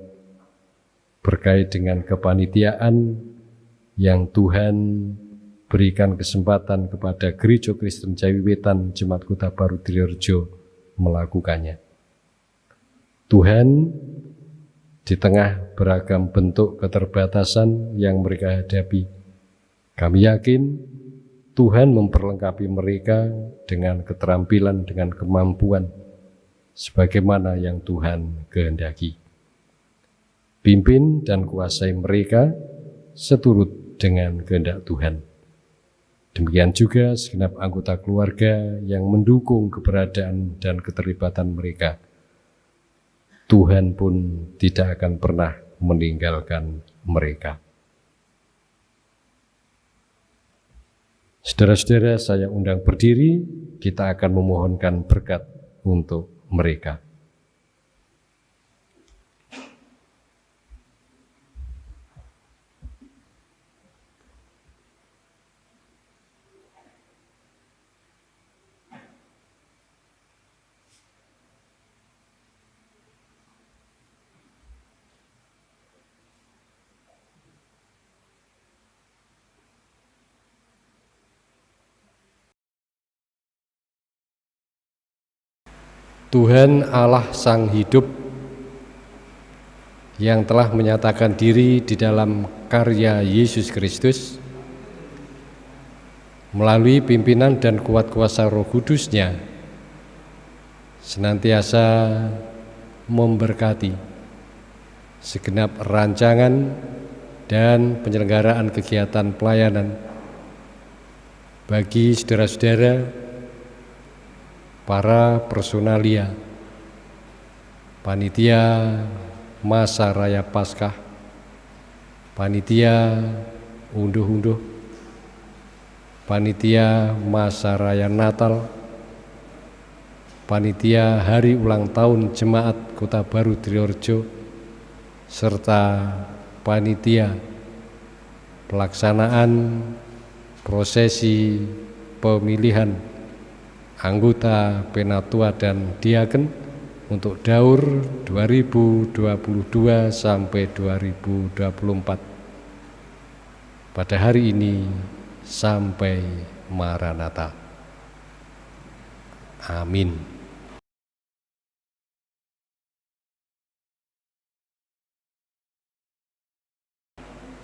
berkait dengan kepanitiaan yang Tuhan berikan kesempatan kepada Gereja Kristen Jawiwetan Jemaat Kota Baru Triorjo melakukannya. Tuhan di tengah beragam bentuk keterbatasan yang mereka hadapi, kami yakin Tuhan memperlengkapi mereka dengan keterampilan, dengan kemampuan, sebagaimana yang Tuhan kehendaki pimpin dan kuasai mereka seturut dengan kehendak Tuhan. Demikian juga segenap anggota keluarga yang mendukung keberadaan dan keterlibatan mereka. Tuhan pun tidak akan pernah meninggalkan mereka. Saudara-saudara, saya undang berdiri, kita akan memohonkan berkat untuk mereka. Tuhan Allah Sang Hidup yang telah menyatakan diri di dalam karya Yesus Kristus melalui pimpinan dan kuat kuasa roh kudusnya senantiasa memberkati segenap rancangan dan penyelenggaraan kegiatan pelayanan bagi saudara-saudara para personalia. Panitia masa raya Paskah. Panitia unduh-unduh. Panitia masa raya Natal. Panitia hari ulang tahun jemaat Kota Baru Triorjo. Serta panitia pelaksanaan prosesi pemilihan anggota Penatua dan Diaken untuk Daur 2022 sampai 2024 pada hari ini sampai Maranatha. Amin.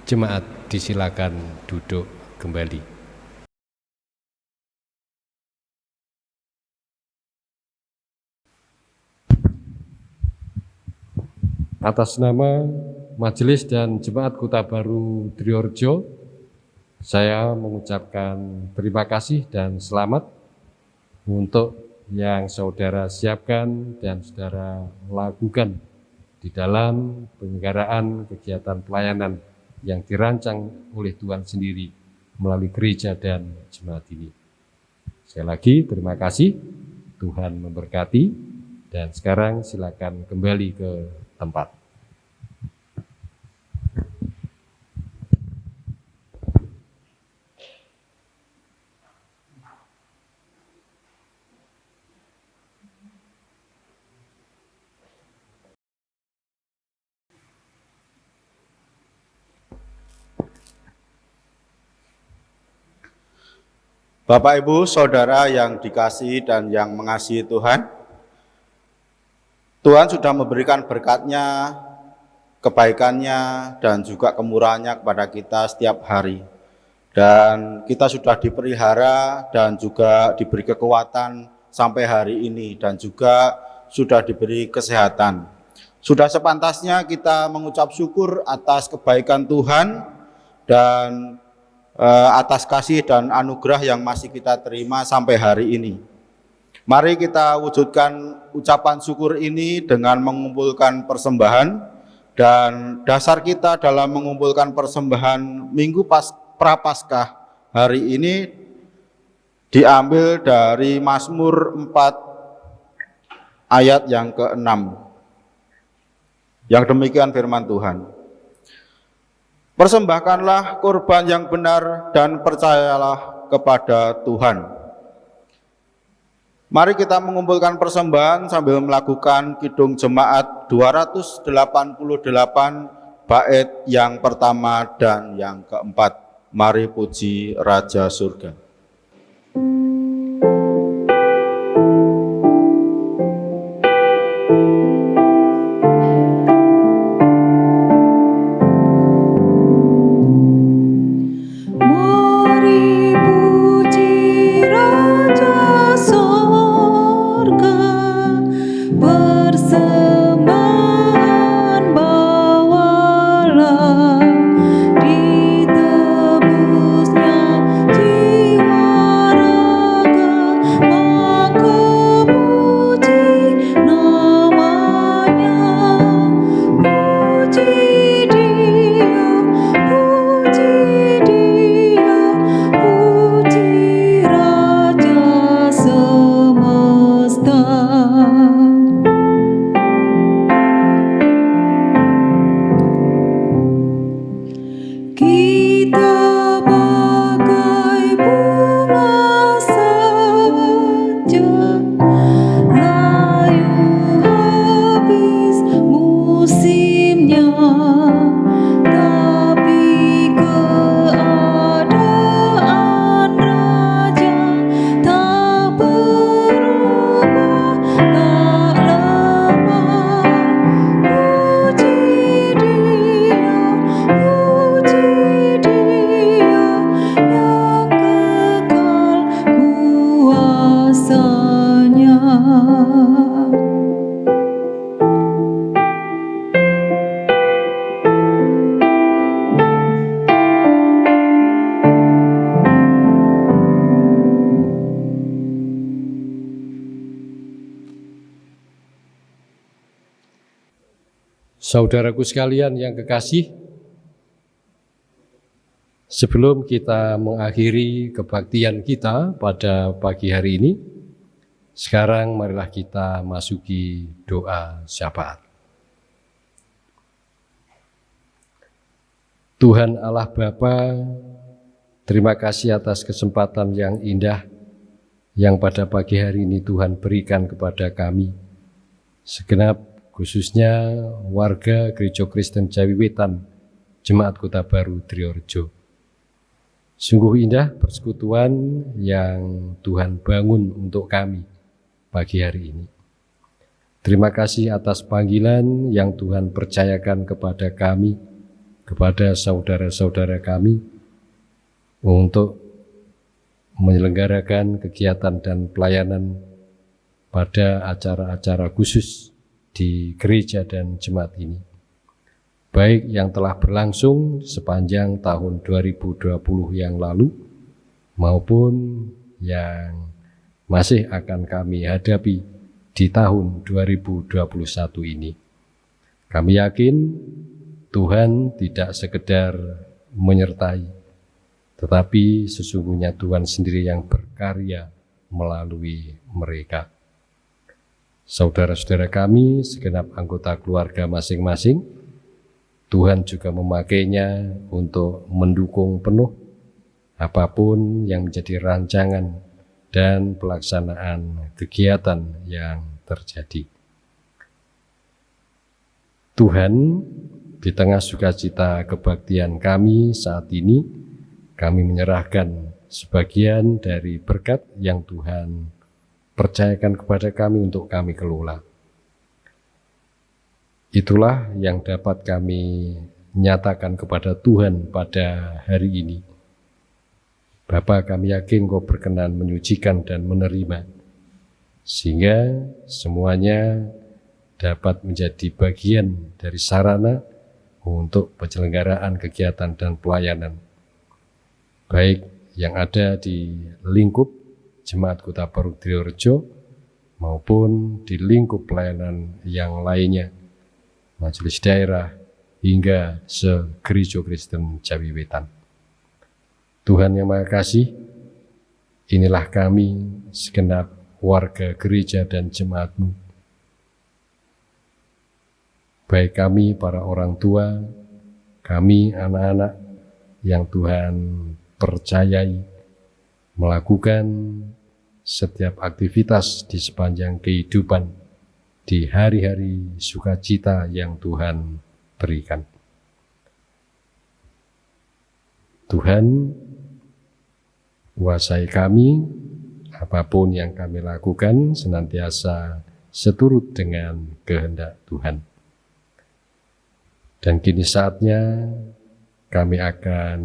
Jemaat disilakan duduk kembali. Atas nama Majelis dan Jemaat Kota Baru Triorjo, saya mengucapkan terima kasih dan selamat untuk yang saudara siapkan dan saudara lakukan di dalam penyelenggaraan kegiatan pelayanan yang dirancang oleh Tuhan sendiri melalui gereja dan jemaat ini. Sekali lagi terima kasih, Tuhan memberkati, dan sekarang silakan kembali ke tempat. Bapak Ibu, Saudara yang dikasihi dan yang mengasihi Tuhan, Tuhan sudah memberikan berkatnya, kebaikannya, dan juga kemurahannya kepada kita setiap hari. Dan kita sudah dipelihara dan juga diberi kekuatan sampai hari ini dan juga sudah diberi kesehatan. Sudah sepantasnya kita mengucap syukur atas kebaikan Tuhan dan eh, atas kasih dan anugerah yang masih kita terima sampai hari ini. Mari kita wujudkan ucapan syukur ini dengan mengumpulkan persembahan dan dasar kita dalam mengumpulkan persembahan Minggu pas Prapaskah hari ini diambil dari Mazmur 4 ayat yang ke-6. Yang demikian firman Tuhan. Persembahkanlah korban yang benar dan percayalah kepada Tuhan. Mari kita mengumpulkan persembahan sambil melakukan kidung jemaat 288 bait yang pertama dan yang keempat. Mari puji Raja Surga. Mari Saudaraku sekalian yang kekasih, sebelum kita mengakhiri kebaktian kita pada pagi hari ini, sekarang marilah kita masuki doa syafaat. Tuhan Allah Bapa, terima kasih atas kesempatan yang indah yang pada pagi hari ini Tuhan berikan kepada kami. Segenap khususnya warga Gereja Kristen Jawi Wetan, Jemaat Kota Baru Triorjo. Sungguh indah persekutuan yang Tuhan bangun untuk kami pagi hari ini. Terima kasih atas panggilan yang Tuhan percayakan kepada kami, kepada saudara-saudara kami, untuk menyelenggarakan kegiatan dan pelayanan pada acara-acara khusus di gereja dan jemaat ini. Baik yang telah berlangsung sepanjang tahun 2020 yang lalu maupun yang masih akan kami hadapi di tahun 2021 ini. Kami yakin Tuhan tidak sekedar menyertai tetapi sesungguhnya Tuhan sendiri yang berkarya melalui mereka. Saudara-saudara kami, segenap anggota keluarga masing-masing, Tuhan juga memakainya untuk mendukung penuh apa pun yang menjadi rancangan dan pelaksanaan kegiatan yang terjadi. Tuhan, di tengah sukacita kebaktian kami saat ini, kami menyerahkan sebagian dari berkat yang Tuhan percayakan kepada kami untuk kami kelola. Itulah yang dapat kami nyatakan kepada Tuhan pada hari ini. Bapa kami yakin kau berkenan menyucikan dan menerima, sehingga semuanya dapat menjadi bagian dari sarana untuk penyelenggaraan kegiatan dan pelayanan baik yang ada di lingkup Jemaat Kota Baru Triorjo maupun di lingkup pelayanan yang lainnya, majelis daerah hingga se-Gereja Kristen Jawi Wetan. Tuhan yang Maha Kasih, inilah kami segenap warga gereja dan jemaatmu. Baik kami para orang tua, kami anak-anak yang Tuhan percayai, melakukan setiap aktivitas di sepanjang kehidupan di hari-hari sukacita yang Tuhan berikan. Tuhan, kuasai kami, apa pun yang kami lakukan senantiasa seturut dengan kehendak Tuhan. Dan kini saatnya kami akan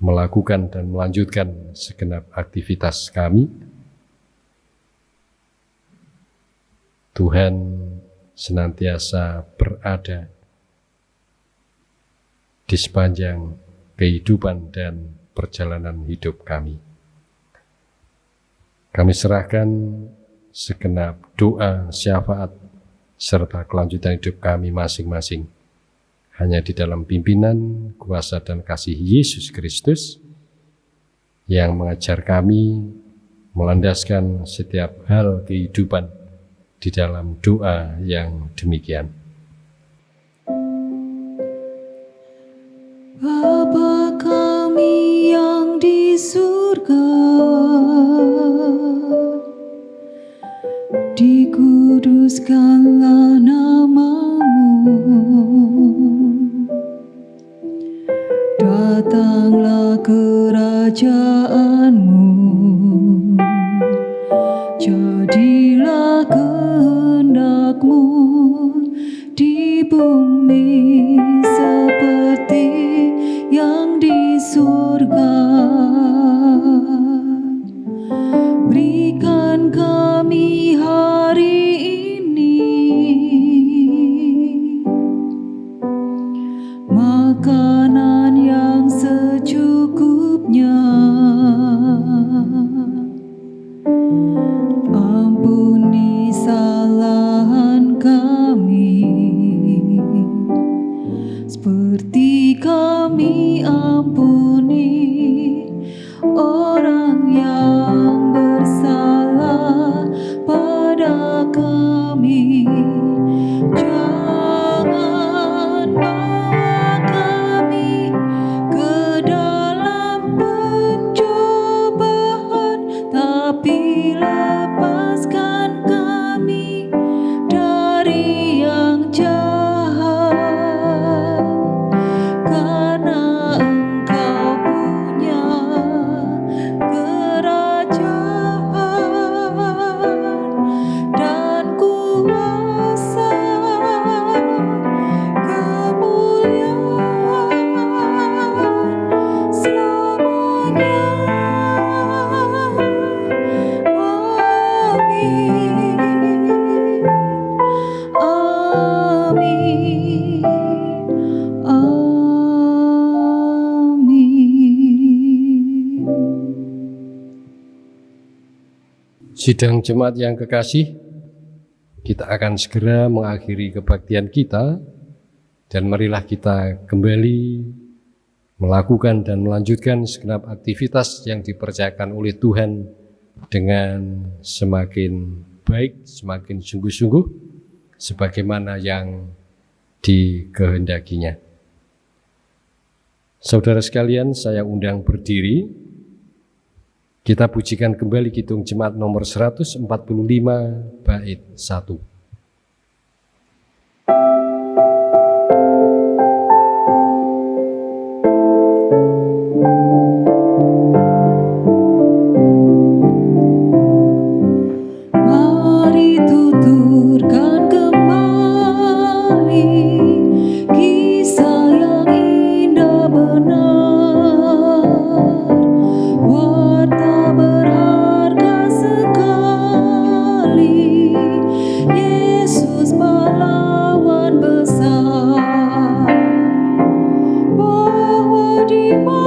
melakukan dan melanjutkan segenap aktivitas kami. Tuhan senantiasa berada di sepanjang kehidupan dan perjalanan hidup kami. Kami serahkan segenap doa, syafaat, serta kelanjutan hidup kami masing-masing hanya di dalam pimpinan, kuasa dan kasih Yesus Kristus yang mengajar kami melandaskan setiap hal kehidupan di dalam doa yang demikian. Bapa kami yang di surga, dikuduskanlah namamu. Kerajaanmu. Jadilah kehendakmu di bumi seperti yang di surga seperti kami ampun. Sidang jemaat yang kekasih, kita akan segera mengakhiri kebaktian kita dan marilah kita kembali melakukan dan melanjutkan segenap aktivitas yang dipercayakan oleh Tuhan dengan semakin baik, semakin sungguh-sungguh, sebagaimana yang dikehendakinya. Saudara sekalian, saya undang berdiri. Kita pujikan kembali Kidung Jemaat nomor 145 bait 1. Bahwa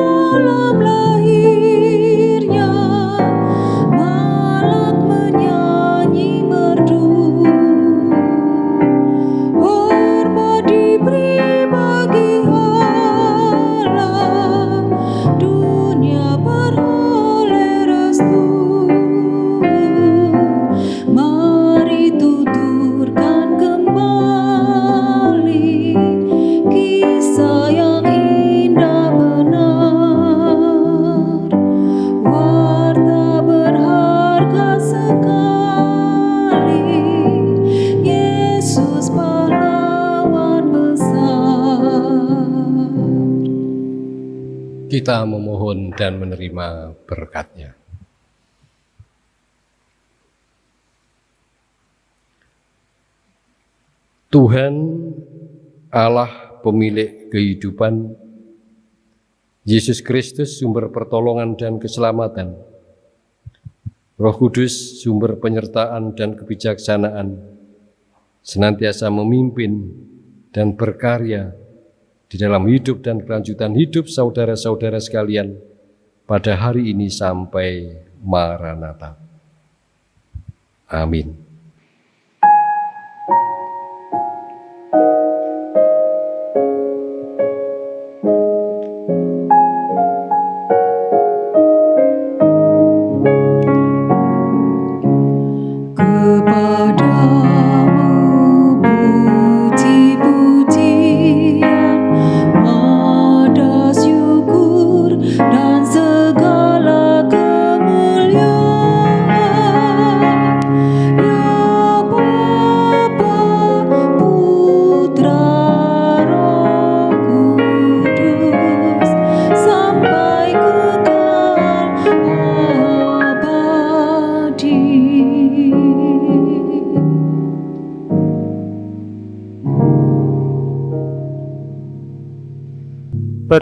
Tuhan Allah pemilik kehidupan, Yesus Kristus sumber pertolongan dan keselamatan, Roh Kudus sumber penyertaan dan kebijaksanaan, senantiasa memimpin dan berkarya di dalam hidup dan kelanjutan hidup saudara-saudara sekalian pada hari ini sampai Maranatha. Amin.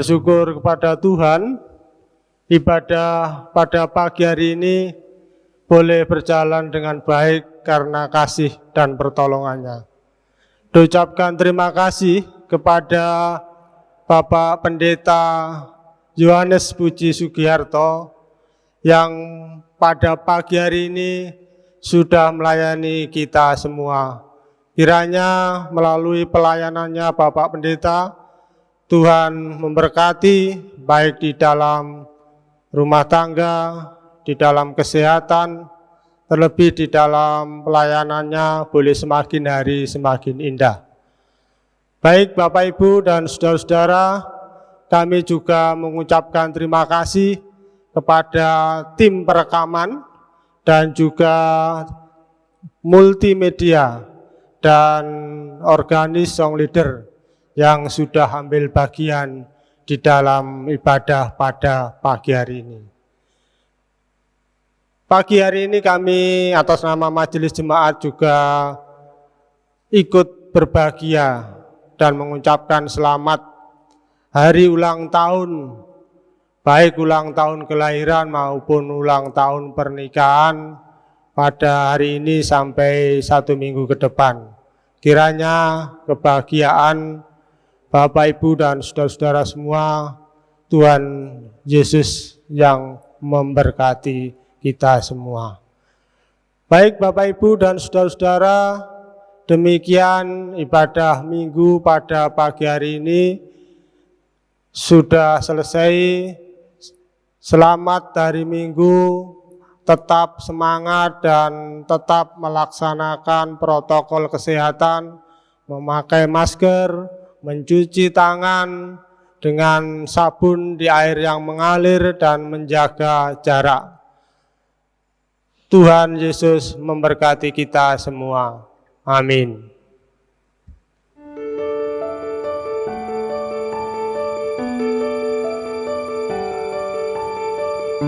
Bersyukur kepada Tuhan, ibadah pada pagi hari ini boleh berjalan dengan baik karena kasih dan pertolongannya. Diucapkan terima kasih kepada Bapak Pendeta Yohanes Puji Sugiharto yang pada pagi hari ini sudah melayani kita semua. Kiranya melalui pelayanannya Bapak Pendeta, Tuhan memberkati baik di dalam rumah tangga, di dalam kesehatan, terlebih di dalam pelayanannya boleh semakin hari semakin indah. Baik Bapak Ibu dan saudara-saudara, kami juga mengucapkan terima kasih kepada tim perekaman dan juga multimedia dan organis song leader yang sudah ambil bagian di dalam ibadah pada pagi hari ini. Pagi hari ini kami atas nama Majelis Jemaat juga ikut berbahagia dan mengucapkan selamat hari ulang tahun, baik ulang tahun kelahiran maupun ulang tahun pernikahan pada hari ini sampai satu minggu ke depan. Kiranya kebahagiaan Bapak, Ibu, dan saudara-saudara semua, Tuhan Yesus yang memberkati kita semua. Baik Bapak Ibu dan saudara-saudara, demikian ibadah minggu pada pagi hari ini sudah selesai. Selamat dari minggu, tetap semangat dan tetap melaksanakan protokol kesehatan, memakai masker, mencuci tangan dengan sabun di air yang mengalir dan menjaga jarak. Tuhan Yesus memberkati kita semua. Amin.